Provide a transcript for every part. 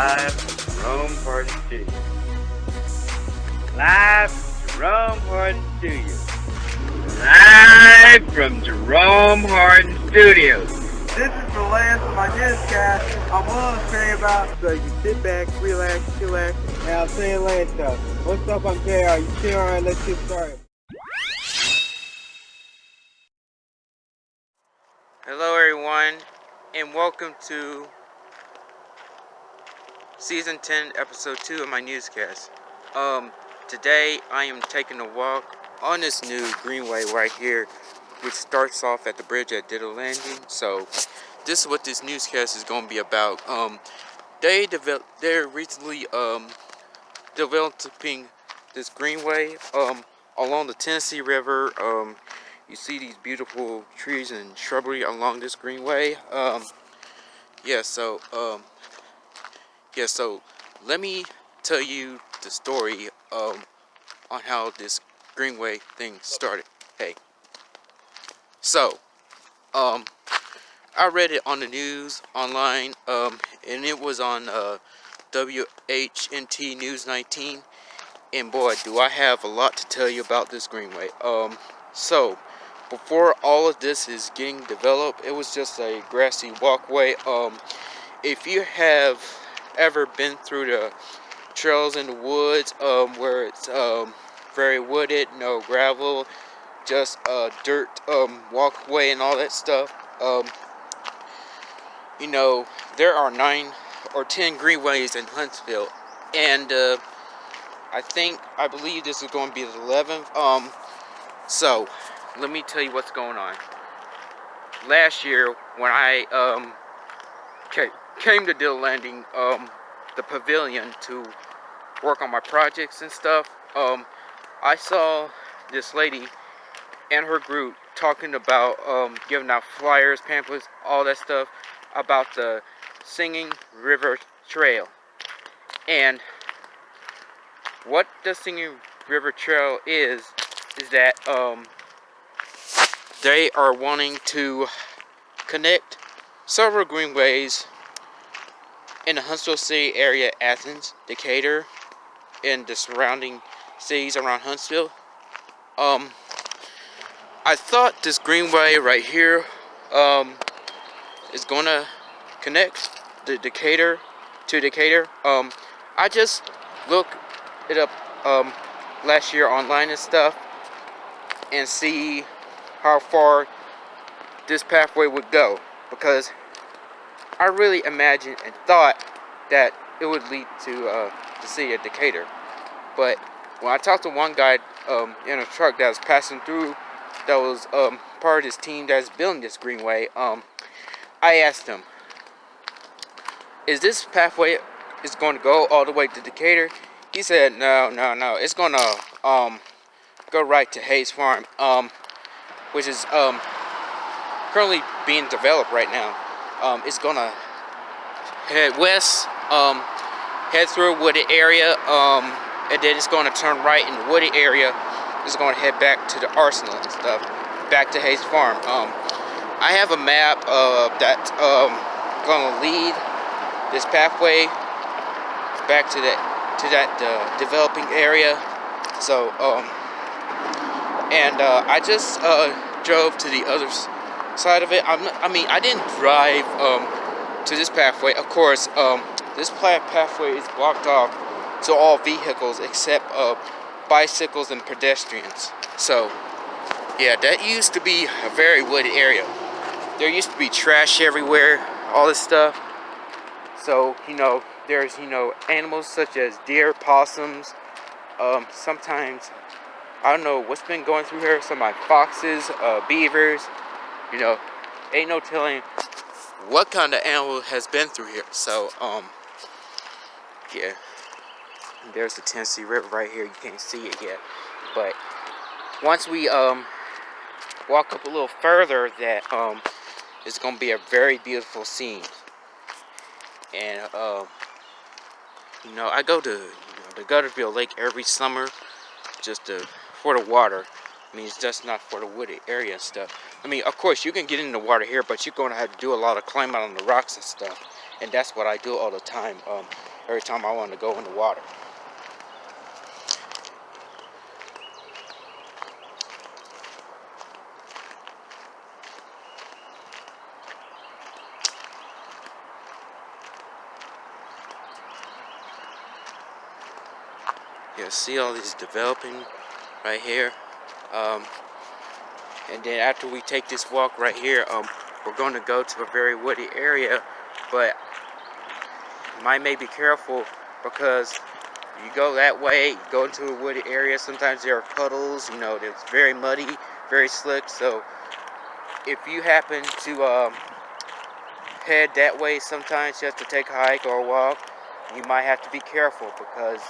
Live from Jerome Hardin Studios. Live from Jerome Hardin Studios. Live from Jerome Hardin Studios. This is the last of my newscast I'm willing to say about so you sit back, relax, chillax, and I'm saying land stuff. What's up, I'm JR. You chill around, let's get started. Hello everyone and welcome to season 10 episode 2 of my newscast. Um today I am taking a walk on this new greenway right here which starts off at the bridge at Ditto Landing. So this is what this newscast is going to be about. Um they develop they're recently um developing this greenway um along the Tennessee River um you see these beautiful trees and shrubbery along this greenway um yeah so um yeah so let me tell you the story um on how this greenway thing started. Hey. So um i read it on the news online um and it was on uh whnt news 19 and boy do i have a lot to tell you about this greenway. Um so before all of this is getting developed it was just a grassy walkway. Um if you have ever been through the trails in the woods um where it's um very wooded no gravel just a dirt um walkway and all that stuff um you know there are nine or ten greenways in huntsville and uh i think i believe this is going to be the 11th um so let me tell you what's going on. Last year, when I um, came to Dill Landing, um, the pavilion to work on my projects and stuff, um, I saw this lady and her group talking about um, giving out flyers, pamphlets, all that stuff about the Singing River Trail. And what the Singing River Trail is, is that um, they are wanting to connect several greenways in the Huntsville City area, Athens, Decatur, and the surrounding cities around Huntsville. Um, I thought this greenway right here um, is going to connect the Decatur to Decatur. Um, I just looked it up um, last year online and stuff and see how far this pathway would go because I really imagined and thought that it would lead to uh, the city of Decatur. But when I talked to one guy um, in a truck that was passing through, that was um, part of this team that's building this greenway, um, I asked him, "Is this pathway is going to go all the way to Decatur?" He said, "No, no, no. It's going to um, go right to Hays Farm." Um, which is um, currently being developed right now. Um, it's gonna head west, um, head through a wooded area, um, and then it's gonna turn right in the wooded area. It's gonna head back to the arsenal and stuff, back to Hays Farm. Um, I have a map uh, that's um, gonna lead this pathway back to that to that uh, developing area. So um, and uh, I just uh, drove to the other side of it. I'm, i mean, I didn't drive um, to this pathway. Of course, um, this pathway is blocked off to all vehicles except uh, bicycles and pedestrians. So, yeah, that used to be a very wooded area. There used to be trash everywhere, all this stuff. So, you know, there's, you know, animals such as deer, possums, um, sometimes I don't know what's been going through here. Some my foxes, uh, beavers, you know, ain't no telling what kind of animal has been through here. So, um, yeah, there's the Tennessee River right here. You can't see it yet, but once we um walk up a little further, that um is gonna be a very beautiful scene. And um, you know, I go to you know, the Guntersville Lake every summer just to for the water. I mean, it's just not for the wooded area and stuff. I mean, of course, you can get in the water here, but you're going to have to do a lot of climbing on the rocks and stuff. And that's what I do all the time. Um, every time I want to go in the water. you see all these developing right here um, and then after we take this walk right here um, we're going to go to a very woody area but might may be careful because you go that way go into a woody area sometimes there are puddles you know it's very muddy very slick. So if you happen to um, head that way sometimes just to take a hike or a walk. You might have to be careful because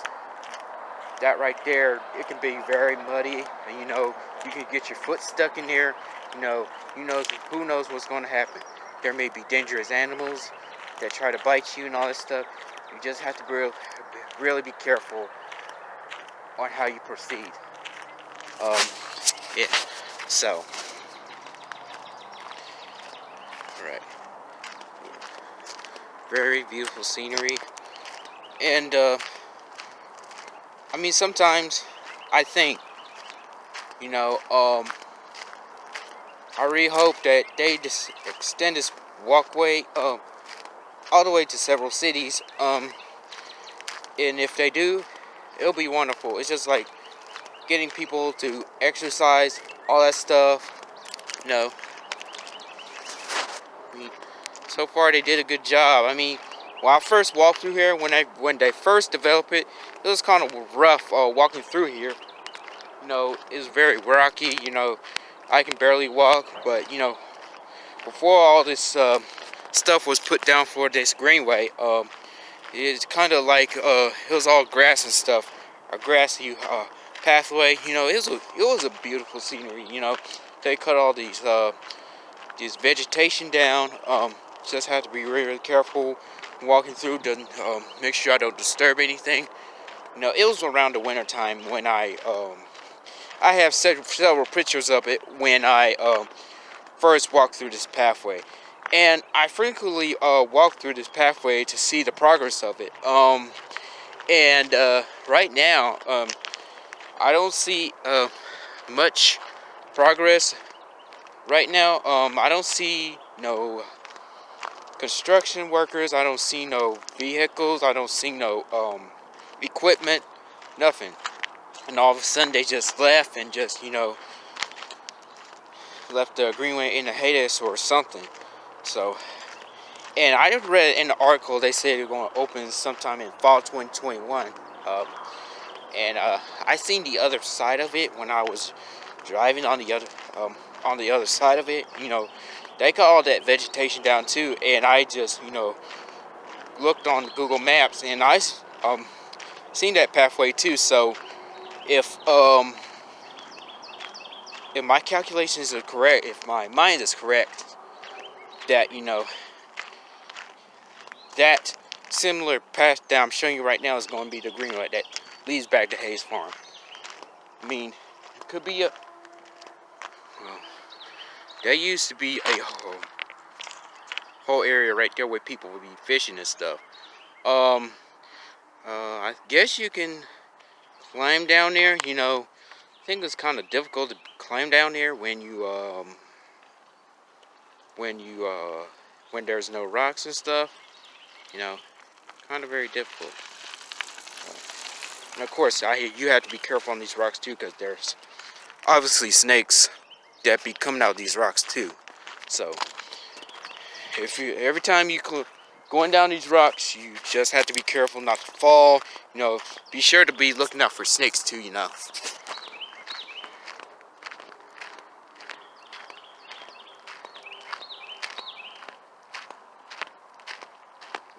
that right there, it can be very muddy, and you know, you can get your foot stuck in there. You know, you know, who knows what's going to happen. There may be dangerous animals that try to bite you and all this stuff. You just have to really, really be careful on how you proceed. Um, yeah. So, right. Very beautiful scenery, and uh, I mean, sometimes I think, you know, um, I really hope that they just extend this walkway um, all the way to several cities. Um, and if they do, it'll be wonderful. It's just like getting people to exercise, all that stuff. You know, I mean, so far they did a good job. I mean, when I first walked through here, when I when they first developed it, it was kind of rough uh, walking through here. You know, it's very rocky. You know, I can barely walk, but you know, before all this uh, stuff was put down for this greenway, um, it's kind of like uh, it was all grass and stuff, a grassy uh, pathway. You know, it was a, it was a beautiful scenery. You know, they cut all these uh, these vegetation down. Um, just have to be really, careful walking through to um, make sure I don't disturb anything. You know, it was around the winter time when I, um, I have several pictures of it when I um, first walked through this pathway. And I frequently uh, walk through this pathway to see the progress of it. Um, and uh, right now, um, I don't see uh, much progress right now. Um, I don't see no construction workers. I don't see no vehicles. I don't see no um, equipment. Nothing. And all of a sudden they just left and just, you know, left the Greenway in a hiatus or something. So, and I read in the article they said they're going to open sometime in fall 2021. Um, and uh, I seen the other side of it when I was driving on the other um, on the other side of it. You know, they cut all that vegetation down too and I just you know looked on Google Maps and I um seen that pathway too so if um if my calculations are correct if my mind is correct that you know that similar path that I'm showing you right now is going to be the greenway that leads back to Hays Farm I mean it could be a there used to be a whole, whole area right there where people would be fishing and stuff. Um, uh, I guess you can climb down there. You know, I think it's kind of difficult to climb down there when you, um, when you, uh, when there's no rocks and stuff. You know, kind of very difficult. And of course, I hear you have to be careful on these rocks too, because there's obviously snakes that be coming out of these rocks too. So if you every time you going down these rocks, you just have to be careful not to fall. You know, be sure to be looking out for snakes too. You know.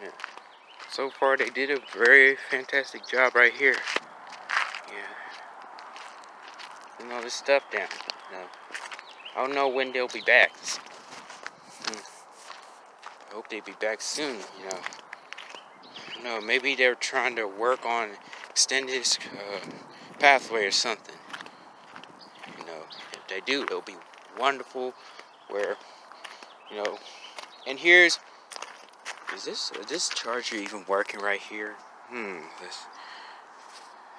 Yeah. So far, they did a very fantastic job right here. Yeah. Putting all this stuff down. You know. I don't know when they'll be back. I hope they'd be back soon, you know. No, maybe they're trying to work on this uh, pathway or something. You know, if they do, it'll be wonderful. Where, you know, and here's, is this is this charger even working right here? Hmm. This.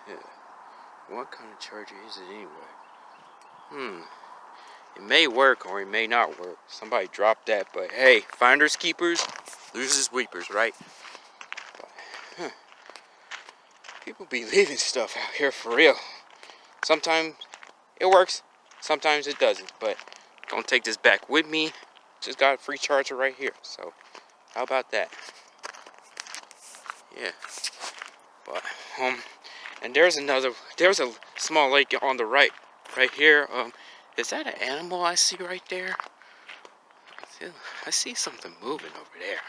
Yeah. What kind of charger is it anyway? Hmm. It may work or it may not work. Somebody dropped that, but hey, finders keepers, losers weepers, right? But, huh. People be leaving stuff out here for real. Sometimes it works, sometimes it doesn't, but don't take this back with me. Just got a free charger right here, so how about that? Yeah. But, um, and there's another, there's a small lake on the right, right here. Um, is that an animal I see right there? I, see something moving over there.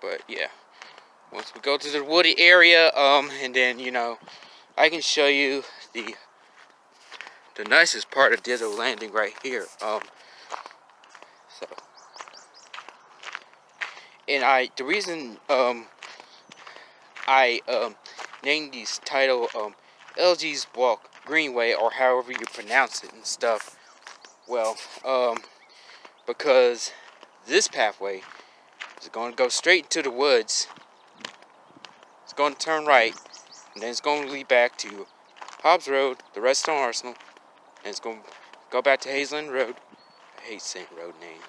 But yeah, once we go to the woody area, um, and then you know, I can show you the the nicest part of Ditto Landing right here. Um, so, and I the reason um I um named these title um LG's Walk Greenway or however you pronounce it and stuff. Well, um, because this pathway is going to go straight into the woods. It's going to turn right, and then it's going to lead back to Hobbs Road, the Redstone Arsenal, and it's going to go back to Haysland Road. I hate saying road names.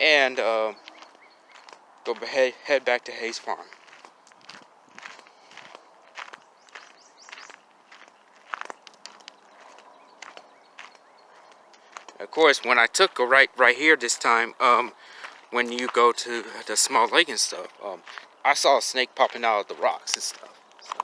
And uh, go head, head back to Hays Farm. Course, when I took a right right here this time, um, when you go to the small lake and stuff, um, I saw a snake popping out of the rocks and stuff. So,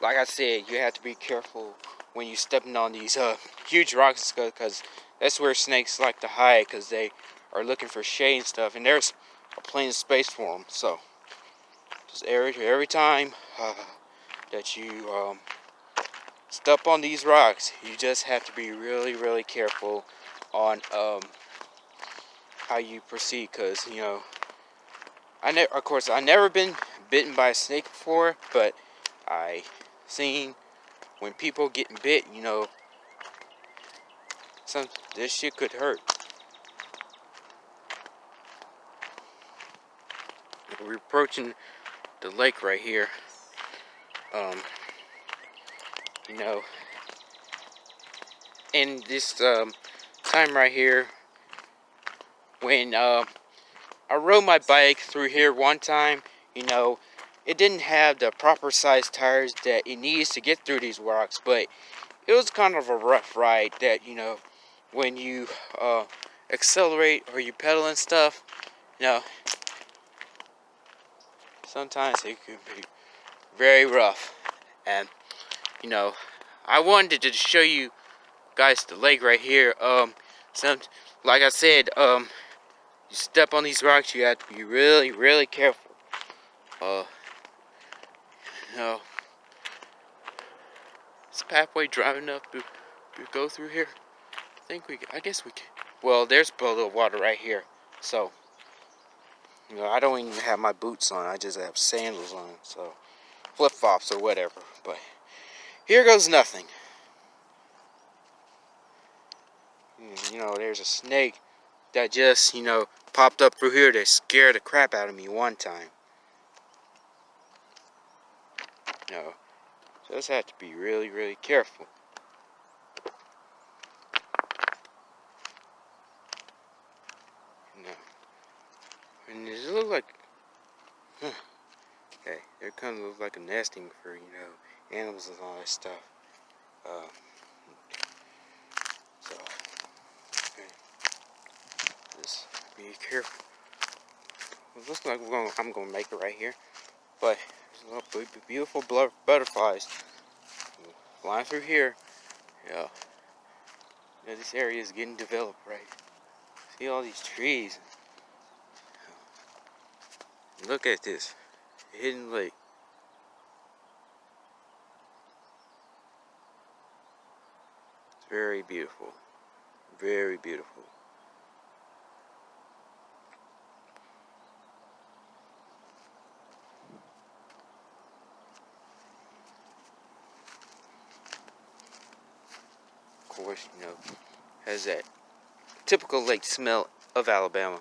like I said, you have to be careful when you're stepping on these uh, huge rocks because that's where snakes like to hide because they are looking for shade and stuff. And there's a plenty of space for them. So, just every, every time uh, that you um, step on these rocks, you just have to be really, really careful on um, how you proceed because, you know, I ne of course, I never been bitten by a snake before, but I seen when people getting bit, you know, some this shit could hurt. We're approaching the lake right here. Um, you know, and this um, time right here, when uh, I rode my bike through here one time, you know, it didn't have the proper size tires that it needs to get through these rocks, but it was kind of a rough ride that, you know, when you uh, accelerate or you pedal and stuff, you know, sometimes it could be very rough. And, you know, I wanted to show you guys the lake right here. Um, some, like I said, um, you step on these rocks, you have to be really, really careful. Uh, you know, is pathway driving enough to, to go through here? I think we, I guess we can. Well, there's a little water right here. So, you know, I don't even have my boots on. I just have sandals on. So, flip-flops or whatever. But, here goes nothing. You know, there's a snake that just, you know, popped up through here that scared the crap out of me one time. You know, just have to be really, really careful. You know, and it look like, huh, okay, it kind of looks like a nesting for, you know, animals and all that stuff. Uh, so, okay, just be careful. It looks like gonna, I'm gonna make it right here, but there's beautiful butterflies flying through here. Yeah, yeah, this area is getting developed, right? See all these trees. Look at this hidden lake. It's very beautiful. Very beautiful. Of course, you know, has that typical lake smell of Alabama.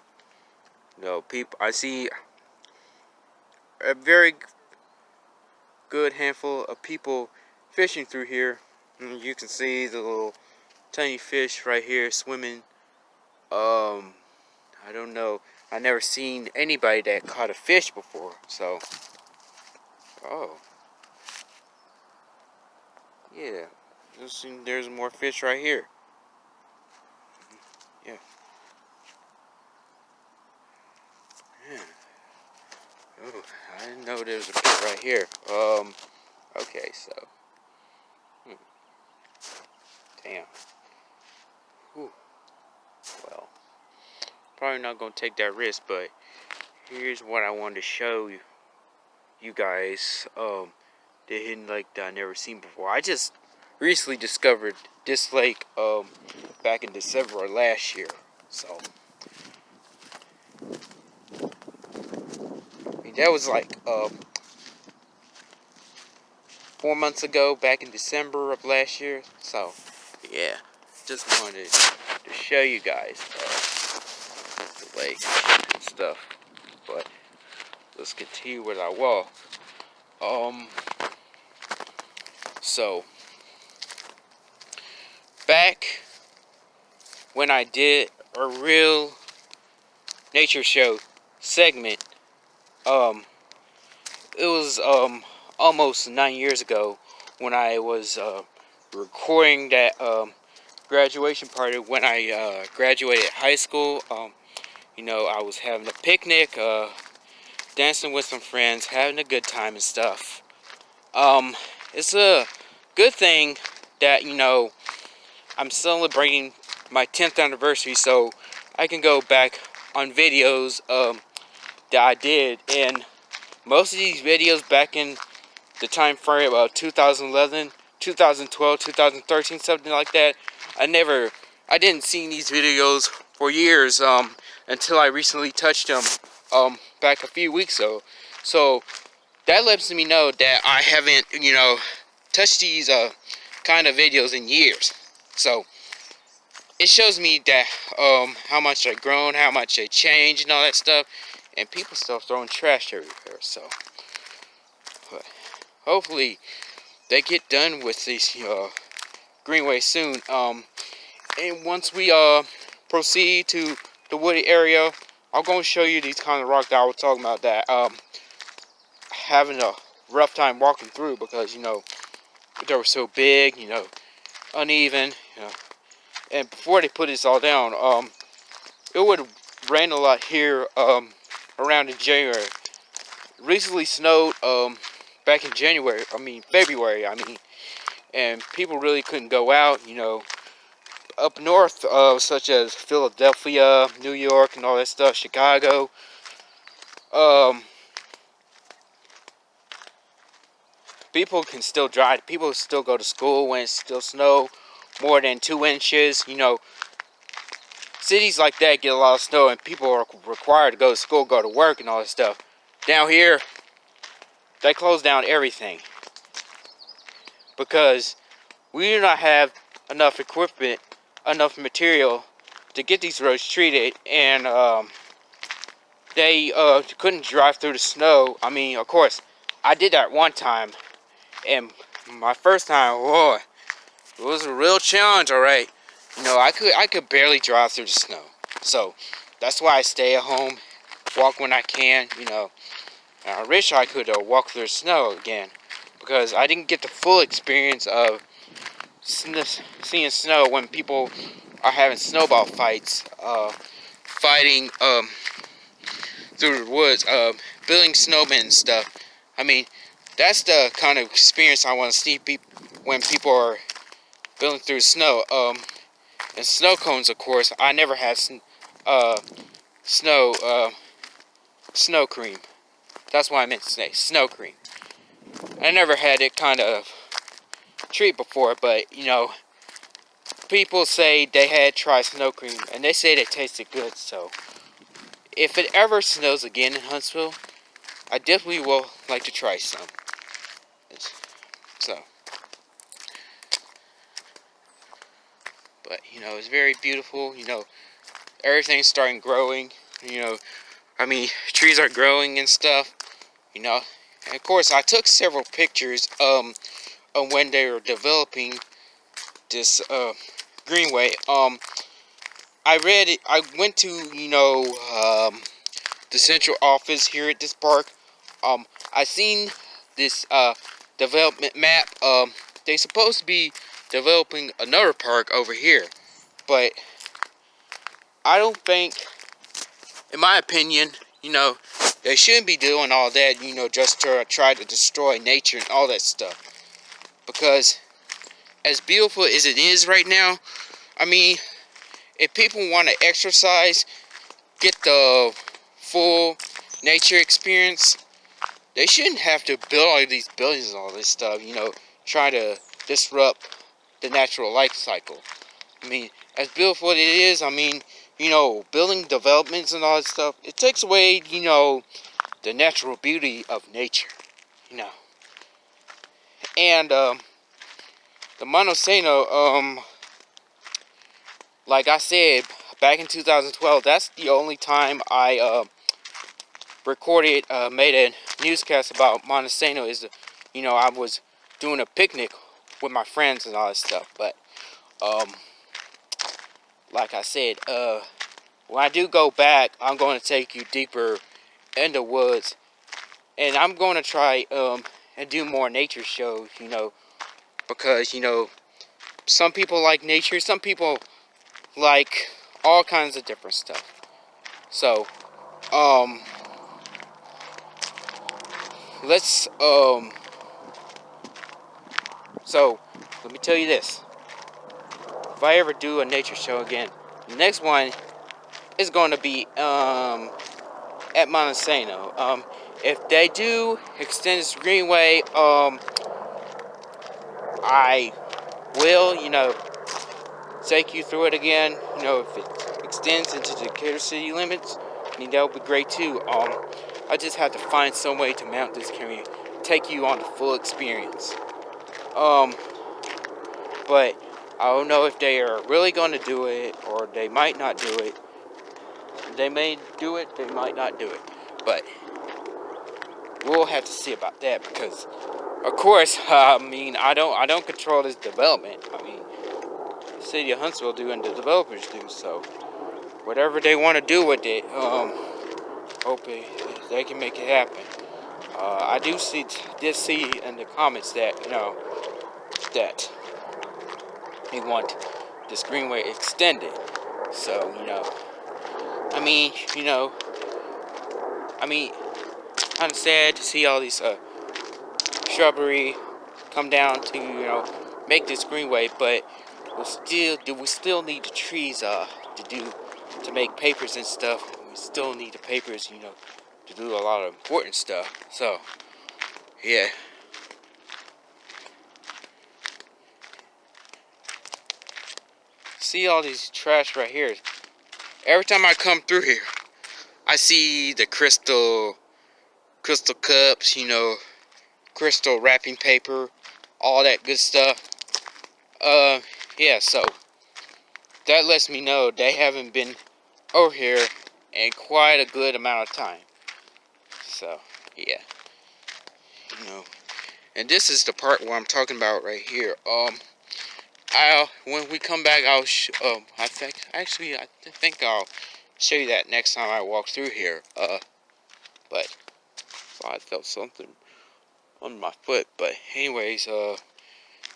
Know, people, I see a very good handful of people fishing through here. And you can see the little tiny fish right here swimming. Um, I don't know. I never seen anybody that caught a fish before. So, oh, yeah. There's more fish right here. I didn't know there was a pit right here. Um, okay, so. Hmm. Damn. Whew. Well, probably not going to take that risk, but here's what I wanted to show you, you guys. Um, the hidden lake that I never seen before. I just recently discovered this lake um, back in December last year. So, I mean, that was like um, four months ago, back in December of last year. So, yeah, just wanted to show you guys uh, the lake and stuff. But let's continue with our walk. Um, so, back when I did a real nature show segment, um, it was um, almost nine years ago when I was uh, recording that um, graduation party when I uh, graduated high school. Um, you know, I was having a picnic, uh, dancing with some friends, having a good time and stuff. Um, it's a good thing that, you know, I'm celebrating my 10th anniversary, so I can go back on videos um, that I did. And most of these videos back in the time frame of 2011, 2012, 2013, something like that, I never, I didn't see these videos for years um, until I recently touched them um, back a few weeks ago. So that lets me know that I haven't, you know, touched these uh, kind of videos in years. So it shows me that um, how much I've grown, how much I changed and all that stuff. And people still throwing trash everywhere. So but hopefully they get done with these uh, greenway soon. Um, and once we uh, proceed to the woody area, I'm going to show you these kind of rocks that I was talking about that um, having a rough time walking through because, you know, they were so big, you know, uneven, you know. And before they put this all down, um, it would rain a lot here um, around in January. Recently snowed um, back in January, I mean February, I mean, and people really couldn't go out, you know. Up north, uh, such as Philadelphia, New York, and all that stuff, Chicago, um, people can still drive. People still go to school when it's still snow more than two inches. You know, cities like that get a lot of snow and people are required to go to school, go to work and all this stuff. Down here, they close down everything. Because we do not have enough equipment, enough material to get these roads treated. And um, they uh, couldn't drive through the snow. I mean, of course, I did that one time and my first time, boy, it was a real challenge, all right. You know, I could I could barely drive through the snow. So that's why I stay at home, walk when I can, you know. I wish I could uh, walk through the snow again because I didn't get the full experience of seeing snow when people are having snowball fights, uh, fighting um, through the woods, uh, building snowmen and stuff. I mean, that's the kind of experience I want to see when people are building through snow. Um, and snow cones, of course, I never had uh, snow uh, snow cream. That's why I meant say, snow cream. I never had it kind of treat before, but you know, people say they had tried snow cream, and they say it tasted good. So, if it ever snows again in Huntsville, I definitely will like to try some. So, but you know, it's very beautiful. You know, everything's starting growing. You know, I mean, trees are growing and stuff. You know, and of course, I took several pictures um, of when they were developing this uh, greenway. Um, I read. I went to you know um, the central office here at this park. Um, I seen this uh, development map. Um, they supposed to be developing another park over here, but I don't think, in my opinion, you know, they shouldn't be doing all that, you know, just to try to destroy nature and all that stuff. Because as beautiful as it is right now, I mean, if people want to exercise, get the full nature experience, they shouldn't have to build all these buildings and all this stuff, you know, try to disrupt the natural life cycle. I mean, as beautiful as it is, I mean, you know, building developments and all that stuff, it takes away, you know, the natural beauty of nature, you know. And, um, the Monte Sano, um, like I said, back in 2012, that's the only time I, uh, recorded, uh, made a newscast about Monte Sano is, you know, I was doing a picnic with my friends and all that stuff, but, um, like I said, uh, when I do go back, I'm going to take you deeper in the woods. And I'm going to try um, and do more nature shows, you know, because, you know, some people like nature, some people like all kinds of different stuff. So, um, let's, um, so, let me tell you this if I ever do a nature show again, the next one is going to be um, at Monte Sano. Um, if they do extend this greenway, um, I will, you know, take you through it again. You know, if it extends into the Decatur city limits, I mean, that would be great too. Um, I just have to find some way to mount this camera, take you on the full experience. Um, but I don't know if they are really going to do it or they might not do it. They may do it, they might not do it. But we'll have to see about that because of course, I mean, I don't I don't control this development. I mean, the city of Huntsville do and the developers do. So whatever they want to do with it, um, hope they can make it happen. Uh, I do see did see in the comments that you know that they want this greenway extended. So, you know, I mean, you know, I mean, kind of sad to see all these uh, shrubbery come down to, you know, make this greenway, but we still, do we still need the trees uh, to do, to make papers and stuff. We still need the papers, you know, to do a lot of important stuff. So, yeah. see all these trash right here. Every time I come through here, I see the crystal, crystal cups, you know, crystal wrapping paper, all that good stuff. Uh, yeah, so that lets me know they haven't been over here in quite a good amount of time. So, yeah. You know, and this is the part where I'm talking about right here. Um, I'll when we come back, I'll um I think actually I think I'll show you that next time I walk through here. Uh, but I felt something on my foot. But anyways, uh,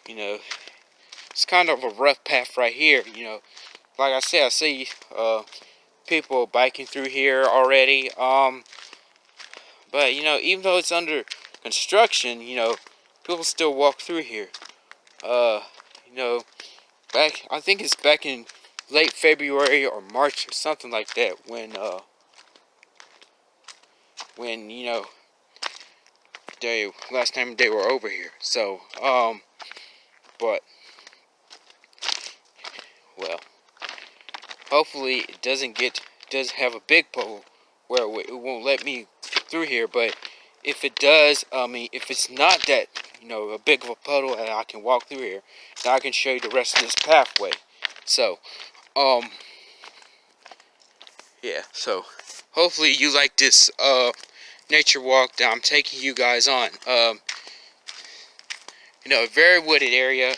you know, it's kind of a rough path right here. You know, like I said, I see uh people biking through here already. Um, but you know, even though it's under construction, you know, people still walk through here. Uh, you know, back, I think it's back in late February or March or something like that when, uh, when, you know, they, last time they were over here. So, um, but, well, hopefully it doesn't get, does have a big pole where it won't let me through here, but if it does, I mean, if it's not that you know, a big of a puddle and I can walk through here. Now I can show you the rest of this pathway. So, um, yeah, so hopefully you like this uh, nature walk that I'm taking you guys on. Um, you know, a very wooded area,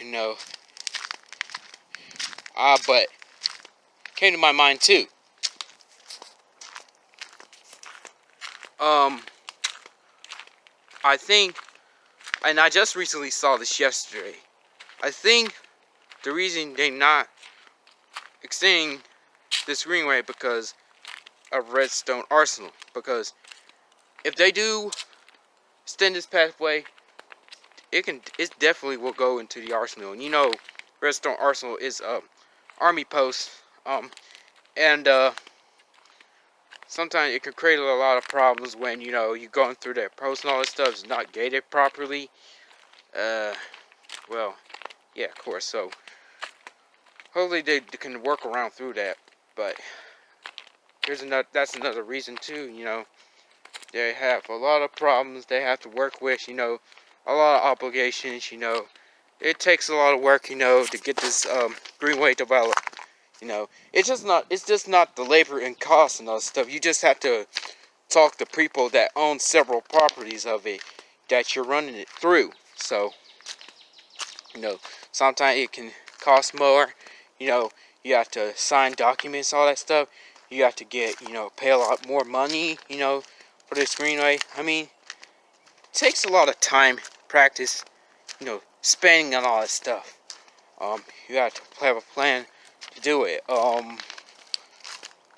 you know. Uh, but came to my mind too. Um, I think, and I just recently saw this yesterday. I think the reason they not extending this greenway because of Redstone Arsenal. Because if they do extend this pathway, it can it definitely will go into the arsenal. And you know, Redstone Arsenal is a army post, um, and uh, sometimes it can create a lot of problems when you know you're going through that post and all this stuff is not gated properly. Uh, well, yeah, of course. So hopefully they can work around through that. But here's another. That's another reason too. You know, they have a lot of problems they have to work with. You know, a lot of obligations. You know, it takes a lot of work. You know, to get this um, greenway developed. You know, it's just not. It's just not the labor and cost and all that stuff. You just have to talk to people that own several properties of it that you're running it through. So, you know, sometimes it can cost more. You know, you have to sign documents, all that stuff. You have to get, you know, pay a lot more money, you know, for this greenway. I mean, it takes a lot of time, practice, you know, spending on all that stuff. Um, you have to have a plan do it. Um,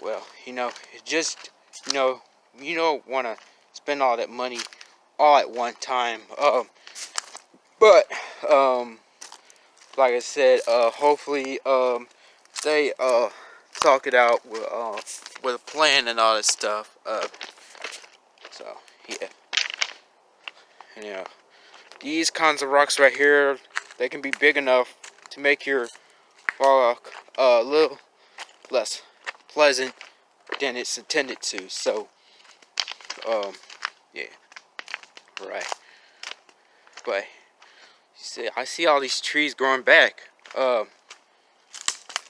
well, you know, just, you know, you don't want to spend all that money all at one time. Um, but, um, like I said, uh, hopefully, um, they uh talk it out with uh with a plan and all this stuff. Uh, so yeah, and, know these kinds of rocks right here, they can be big enough to make your walk a little less pleasant than it's intended to. So, um, yeah, right. But you see, I see all these trees growing back. Um.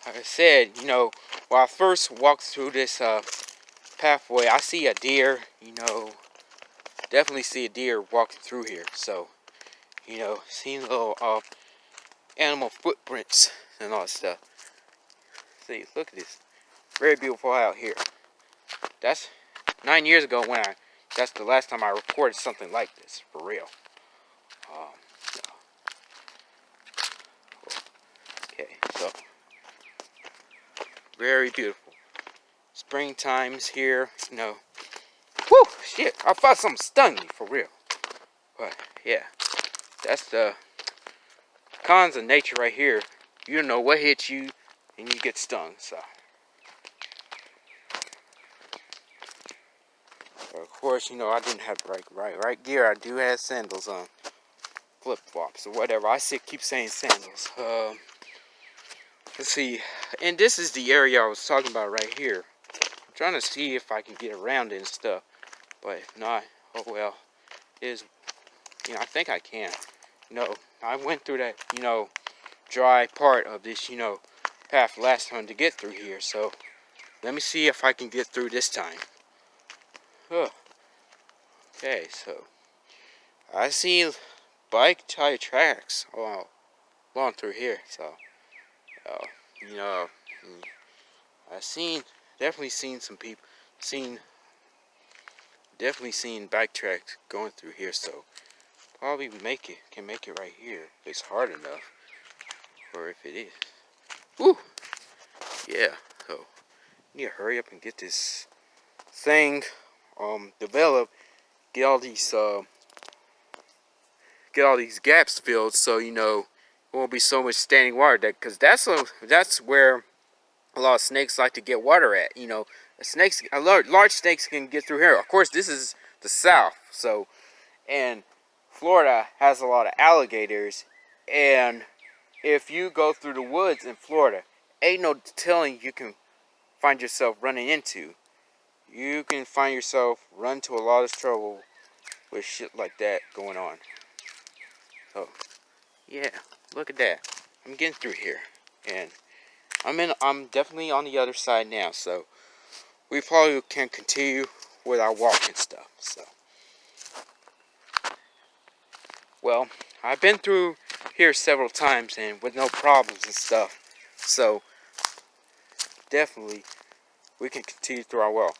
like I said, you know, when I first walked through this uh, pathway, I see a deer, you know, definitely see a deer walking through here. So, you know, seeing little uh, animal footprints and all that stuff. See, look at this. Very beautiful out here. That's nine years ago when I, that's the last time I recorded something like this, for real. Um, Okay, so very beautiful. Springtime's here, you know. Whoo, shit, I thought something stung me, for real. But, yeah, that's the cons of nature right here. You don't know what hits you, and you get stung, so. But of course, you know, I didn't have right, right, right gear. I do have sandals on. Flip-flops or whatever. I keep saying sandals. Um, Let's see. And this is the area I was talking about right here. I'm trying to see if I can get around it and stuff. But if not, oh well. It is, you know, I think I can. Know, I went through that, you know, dry part of this, you know, path last time to get through here. So, let me see if I can get through this time. Huh. Okay, so, I see bike tire tracks all along through here, so uh, you know, I've seen, definitely seen some people, seen, definitely seen bike tracks going through here, so probably make it, can make it right here, it's hard enough, or if it is. Woo! Yeah, so, need to hurry up and get this thing, um, developed, get all these, uh, get all these gaps filled, so, you know, won't be so much standing water that because that's a, that's where a lot of snakes like to get water at you know snakes a large, large snakes can get through here of course this is the south so and Florida has a lot of alligators and if you go through the woods in Florida ain't no telling you can find yourself running into you can find yourself run to a lot of trouble with shit like that going on so yeah look at that. I'm getting through here. And I'm in I'm definitely on the other side now, so we probably can continue with our walking stuff. So, well, I've been through here several times and with no problems and stuff. So, definitely, we can continue through our well.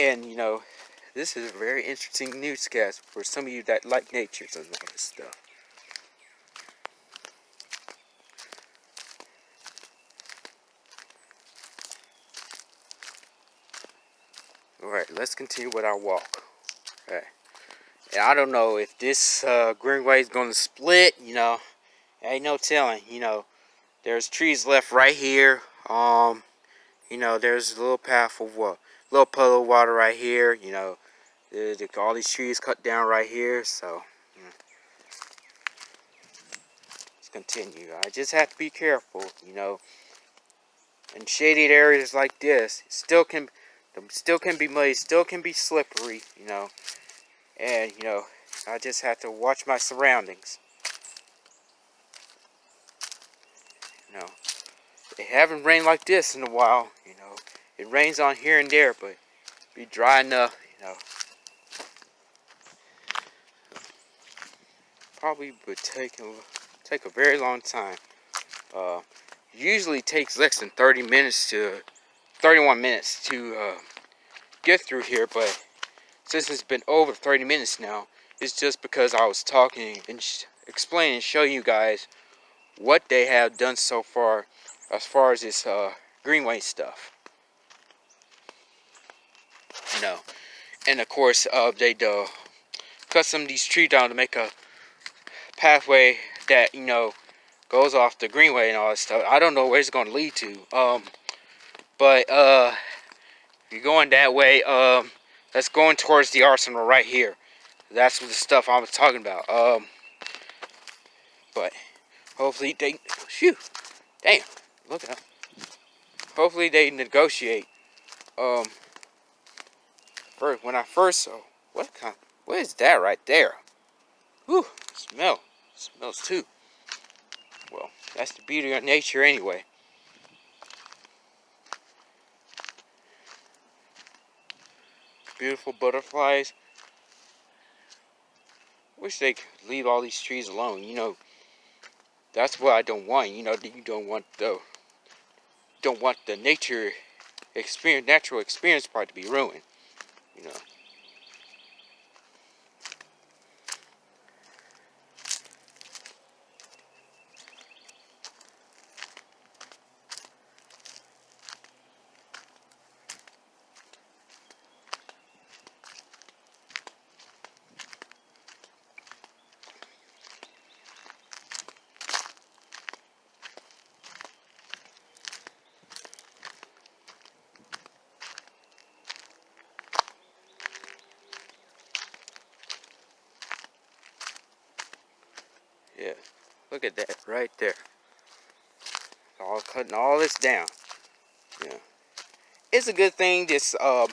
And, you know, this is a very interesting newscast for some of you that like nature and all this stuff. Alright, let's continue with our walk. Okay. And I don't know if this uh, greenway is going to split, you know. Ain't no telling, you know. There's trees left right here. Um, you know, there's a little path of what? Little puddle of water right here, you know. There's all these trees cut down right here, so. Know. Let's continue. I just have to be careful, you know. In shaded areas like this, still can still can be muddy, still can be slippery, you know. And, you know, I just have to watch my surroundings. You know, it haven't rained like this in a while, you know. It rains on here and there, but be dry enough, you know. Probably would take a, take a very long time. Uh, usually takes less than 30 minutes to 31 minutes to uh, get through here, but since it's been over 30 minutes now, it's just because I was talking and explaining and showing you guys what they have done so far as far as this uh, greenway stuff. You know, and of course uh, they uh, cut some of these trees down to make a pathway that you know goes off the greenway and all that stuff. I don't know where it's going to lead to. Um, but uh, you're going that way, um, that's going towards the arsenal right here. That's the stuff I was talking about. Um, but hopefully they, shoot, damn, look at Hopefully they negotiate. Um, first, when I first saw, what kind, what is that right there? Whew, smell, smells too. Well, that's the beauty of nature anyway. Beautiful butterflies. Wish they could leave all these trees alone. You know, that's what I don't want. You know, you don't want the don't want the nature experience, natural experience part to be ruined. You know. Yeah, look at that right there. All cutting all this down. Yeah, it's a good thing this uh,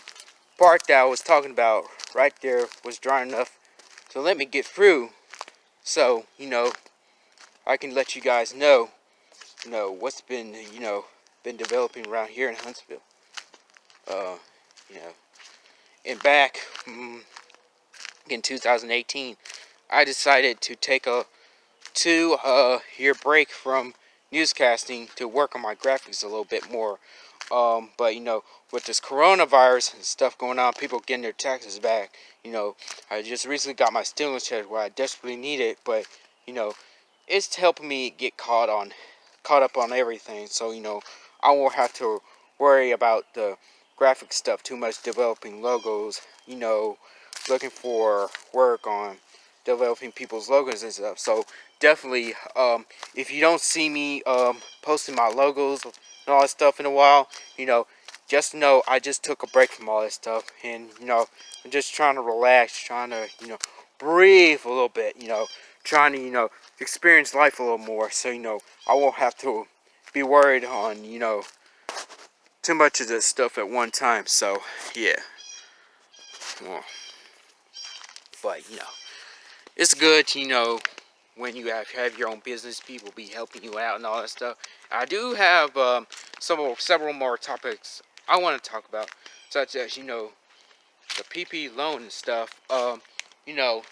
part that I was talking about right there was dry enough to let me get through. So you know, I can let you guys know, you know what's been you know been developing around here in Huntsville. Uh, you know, and back mm, in 2018, I decided to take a two uh, year break from newscasting to work on my graphics a little bit more. Um, but you know, with this coronavirus and stuff going on, people getting their taxes back. You know, I just recently got my stimulus check where I desperately need it, but you know, it's helping me get caught on, caught up on everything. So you know, I won't have to worry about the graphic stuff too much, developing logos. You know, looking for work on developing people's logos and stuff. So definitely, um, if you don't see me um, posting my logos and all that stuff in a while, you know, just know I just took a break from all that stuff. And, you know, I'm just trying to relax, trying to, you know, breathe a little bit, you know, trying to, you know, experience life a little more. So, you know, I won't have to be worried on, you know, too much of this stuff at one time. So, yeah. But, you know, it's good you know, when you have, have your own business, people be helping you out and all that stuff. I do have um, some several more topics I want to talk about, such as, you know, the PP loan and stuff. Um, you know,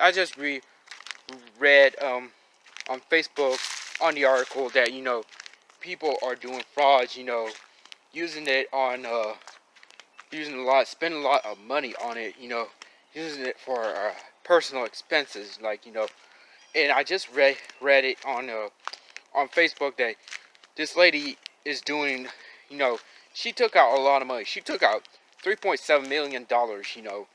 I just re read um, on Facebook on the article that, you know, people are doing frauds, you know, using it on, uh, using a lot, spending a lot of money on it, you know, using it for uh, personal expenses, like, you know, and I just read, read it on, uh, on Facebook that this lady is doing, you know, she took out a lot of money. She took out $3.7 million, you know,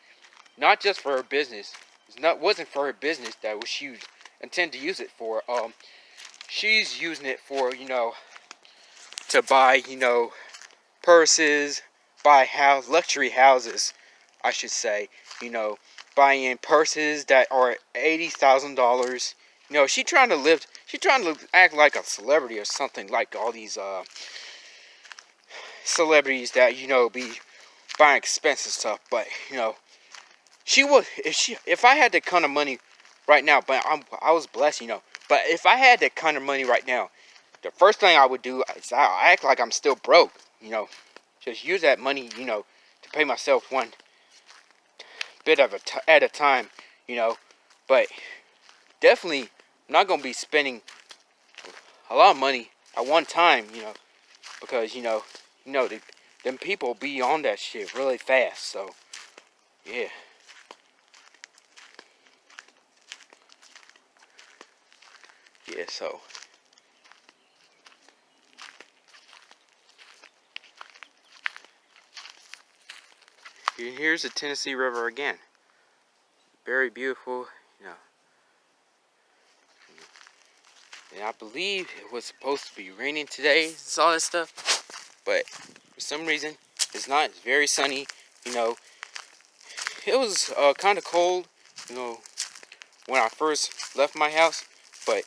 not just for her business. It not, wasn't for her business that was she intend to use it for. Um, she's using it for, you know, to buy, you know, purses, buy house, luxury houses, I should say. You know, buying purses that are $80,000. You know, she trying to live, she trying to act like a celebrity or something like all these, uh, celebrities that you know be buying expensive stuff but you know she would if she if i had that kind of money right now but i'm i was blessed you know but if i had that kind of money right now the first thing i would do is i act like i'm still broke you know just use that money you know to pay myself one bit of a t at a time you know but definitely not gonna be spending a lot of money at one time you know because you know you know, the, them people be on that shit really fast, so, yeah. Yeah, so. Here's the Tennessee River again. Very beautiful, you know. And I believe it was supposed to be raining today and all that stuff. But for some reason it's not. It's very sunny you know. It was uh, kind of cold you know when I first left my house but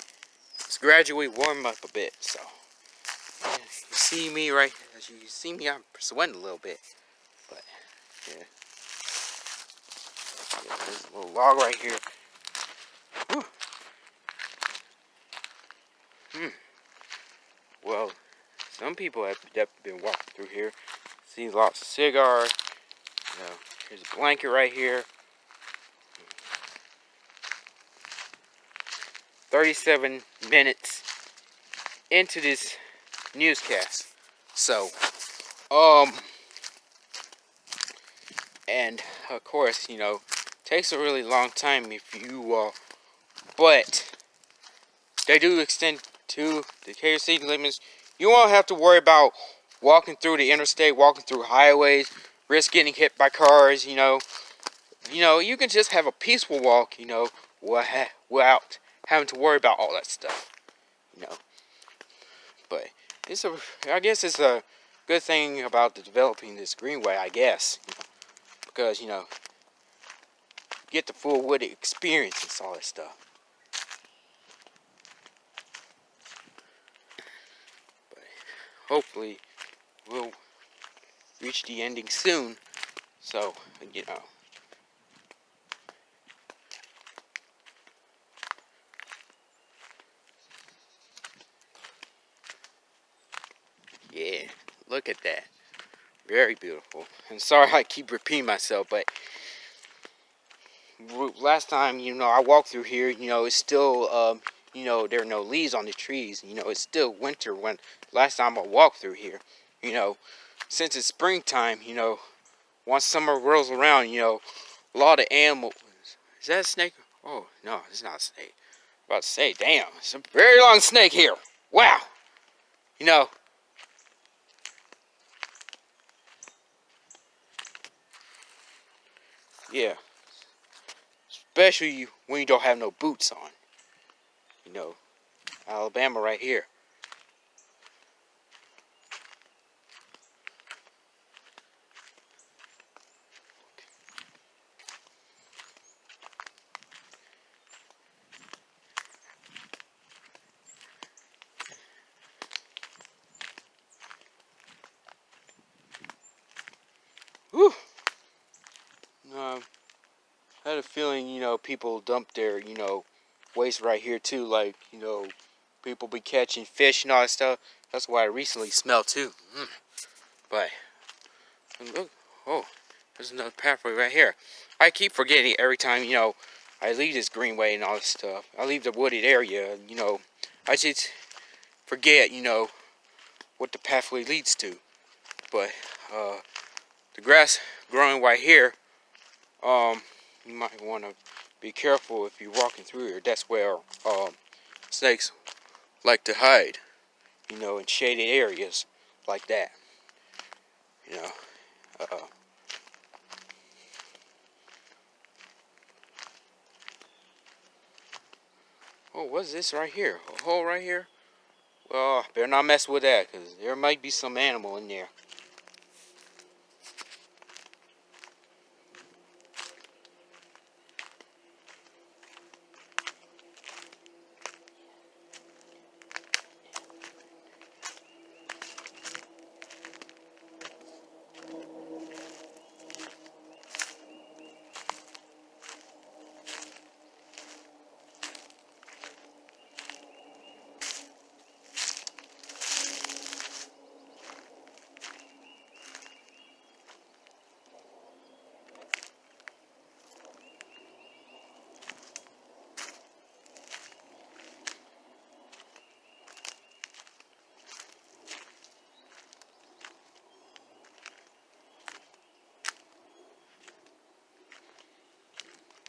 it's gradually warmed up a bit so. You see me right as you see me I'm sweating a little bit but yeah, a little log right here. Hmm. Well, some people have been walking through here. See lots of cigars. You know, here's a blanket right here. 37 minutes into this newscast. So, um, and of course, you know, takes a really long time if you, uh, but they do extend to the KFC limits you won't have to worry about walking through the interstate, walking through highways, risk getting hit by cars, you know. You know, you can just have a peaceful walk, you know, without having to worry about all that stuff, you know. But it's a, I guess it's a good thing about the developing this greenway, I guess, because, you know, get the full wooded experience and all that stuff. But hopefully we'll reach the ending soon. So, you know. Yeah, look at that. Very beautiful. And sorry I keep repeating myself, but last time, you know, I walked through here, you know, it's still, um, you know, there are no leaves on the trees. You know, it's still winter when last time I walked through here. You know, since it's springtime, you know, once summer rolls around, you know, a lot of animals. Is that a snake? Oh, no, it's not a snake. I'm about to say, damn, it's a very long snake here. Wow. You know, yeah. Especially when you don't have no boots on you know, Alabama right here. Whew. Um, I had a feeling, you know, people dump their, you know, waste right here too. Like, you know, people be catching fish and all that stuff. That's why I recently smelled too. Mm. But look, oh, there's another pathway right here. I keep forgetting every time, you know, I leave this greenway and all this stuff. I leave the wooded area, you know. I just forget, you know, what the pathway leads to. But uh, the grass growing right here, um, you might want to be careful if you're walking through here. That's where um, snakes like to hide, you know, in shaded areas like that. You know, uh, oh, what's this right here? A hole right here? Well, better not mess with that, because there might be some animal in there.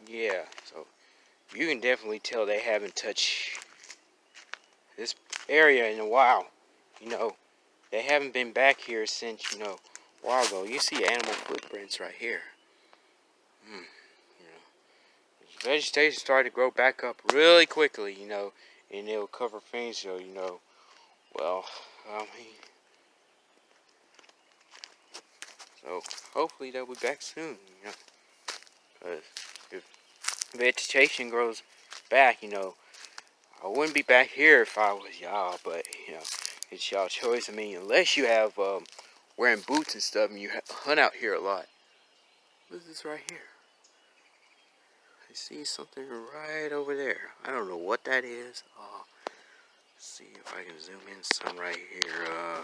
Yeah, so you can definitely tell they haven't touched this area in a while. You know, they haven't been back here since, you know, a while ago. You see animal footprints right here. Hmm, you know, vegetation started to grow back up really quickly, you know, and it'll cover things, so, you know, well, I mean, so hopefully they'll be back soon, you know, because if vegetation grows back, you know, I wouldn't be back here if I was y'all, but, you know, it's y'all choice. I mean, unless you have, um, wearing boots and stuff and you hunt out here a lot. What is this right here? I see something right over there. I don't know what that is. Uh, see if I can zoom in some right here. Uh,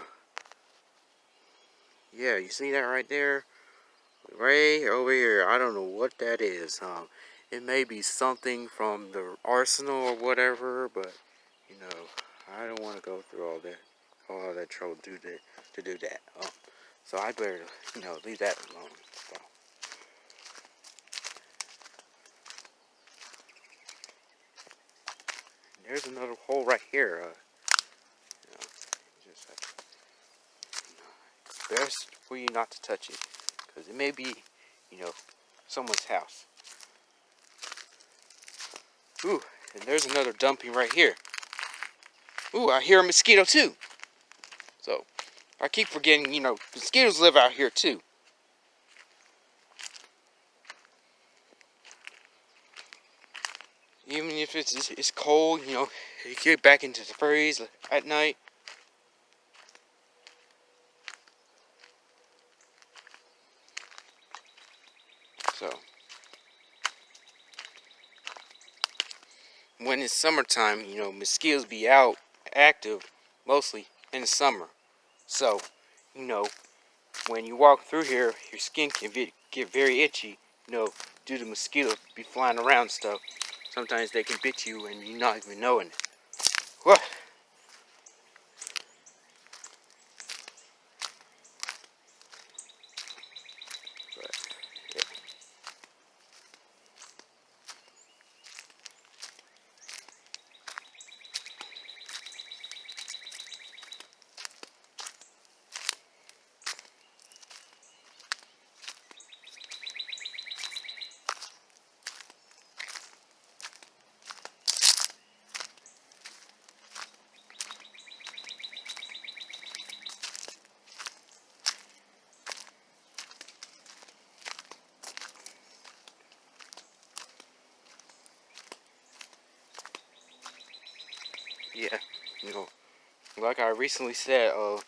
yeah, you see that right there? Right over here. I don't know what that is. Um, it may be something from the arsenal or whatever, but you know, I don't want to go through all that, all that trouble to do that. To do that, um, so I better, you know, leave that alone. So. There's another hole right here. Uh, know, best for you not to touch it, because it may be, you know, someone's house. Ooh, and there's another dumping right here. Ooh, I hear a mosquito too. So, I keep forgetting, you know, mosquitoes live out here too. Even if it's, it's cold, you know, you get back into the freeze at night. So. when it's summertime, you know, mosquitoes be out active mostly in the summer. So, you know, when you walk through here, your skin can get very itchy, you know, due to mosquitoes be flying around stuff. Sometimes they can bit you and you're not even knowing it. What? yeah, you know, like I recently said, uh,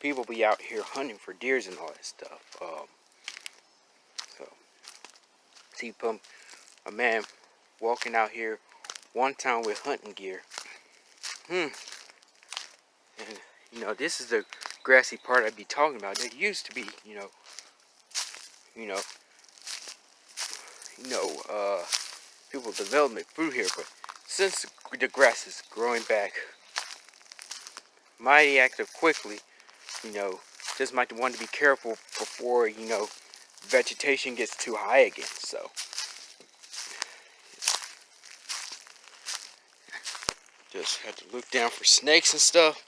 people be out here hunting for deers and all that stuff. Um, so, see pump a man walking out here one time with hunting gear. Hmm. And, you know, this is the grassy part I'd be talking about. There used to be, you know, you know, you know, uh, people development through here, but since the grass is growing back mighty active quickly, you know, just might want to be careful before, you know, vegetation gets too high again, so. Just have to look down for snakes and stuff.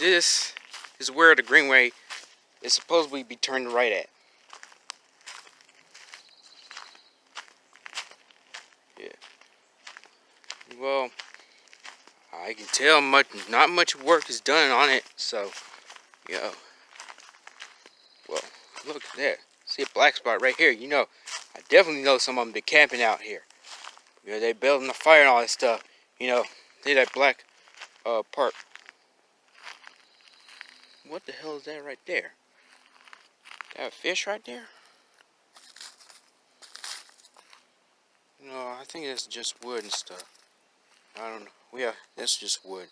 This is where the greenway is supposedly be turned right at. Yeah. Well, I can tell much, not much work is done on it, so, yo. Well, look at that. See a black spot right here. You know, I definitely know some of them been camping out here. You know, they building a fire and all that stuff. You know, see that black uh, part what the hell is that right there? That a fish right there? No, I think it's just wood and stuff. I don't know. Yeah, that's just wood.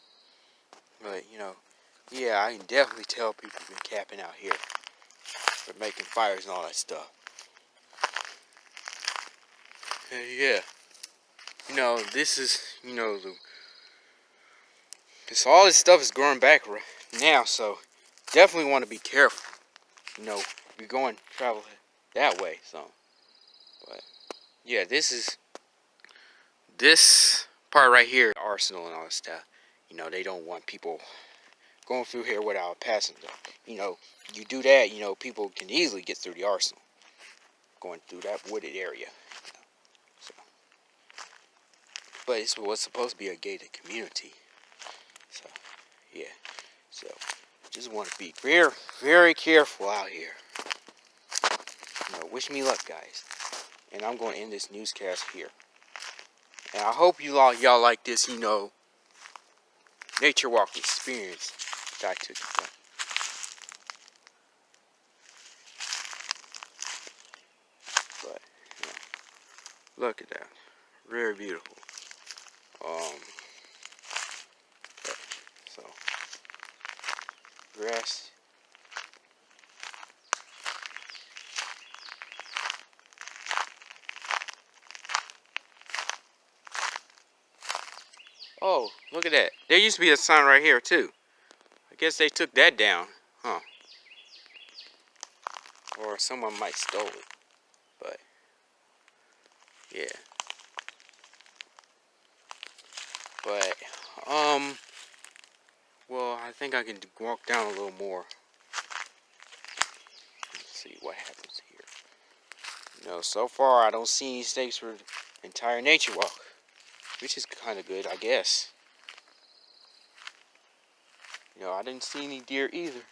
But, you know, yeah, I can definitely tell people been capping out here. For making fires and all that stuff. yeah. You know, this is, you know, the... This, all this stuff is growing back right now, so definitely want to be careful. You know, you're going travel that way, so. But yeah, this is this part right here, arsenal and all that stuff. You know, they don't want people going through here without passing. You know, you do that, you know, people can easily get through the arsenal going through that wooded area. So. But it's what's supposed to be a gated community. So, yeah. So, just want to be very, very careful out here. You know, wish me luck, guys. And I'm going to end this newscast here. And I hope you all y'all like this, you know, nature walk experience that I took you But, you know, look at that. Very beautiful. Um, so grass. Oh, look at that. There used to be a sign right here too. I guess they took that down, huh? Or someone might stole it. But, yeah. But, um, think I can walk down a little more. Let's see what happens here. No, so far I don't see any snakes for entire nature walk. Which is kind of good, I guess. You know, I didn't see any deer either.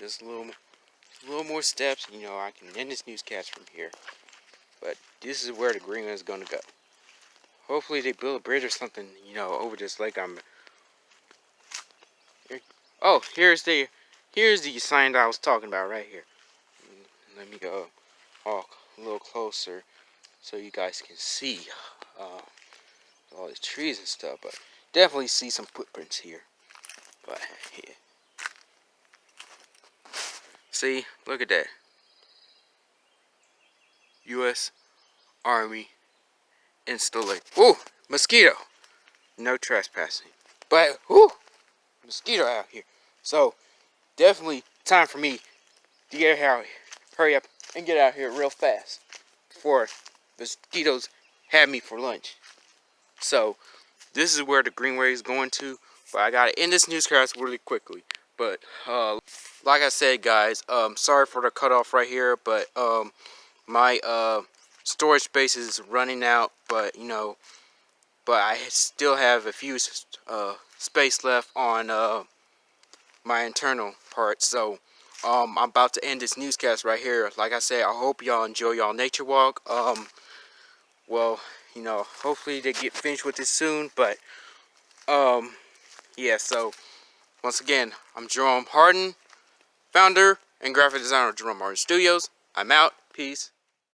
Just a little, a little more steps, you know, I can end this newscast from here. But this is where the green is going to go. Hopefully they build a bridge or something, you know, over this lake. I'm. Here. Oh, here's the, here's the sign that I was talking about right here. let me go walk a little closer so you guys can see uh, all the trees and stuff. But definitely see some footprints here. But yeah. See, look at that. U.S. Army installation. Ooh, mosquito. No trespassing. But, ooh, mosquito out here. So, definitely time for me to get out here. Hurry up and get out here real fast before mosquitoes have me for lunch. So, this is where the greenway is going to. But I gotta end this newscast really quickly. But, uh, like I said, guys, um, sorry for the cutoff right here. But, um, my, uh, storage space is running out. But, you know, but I still have a few, uh, space left on, uh, my internal part So, um, I'm about to end this newscast right here. Like I said, I hope y'all enjoy y'all nature walk. Um, well, you know, hopefully they get finished with this soon. But, um, yeah, so, once again, I'm Jerome Harden, founder and graphic designer of Jerome Harden Studios. I'm out. Peace.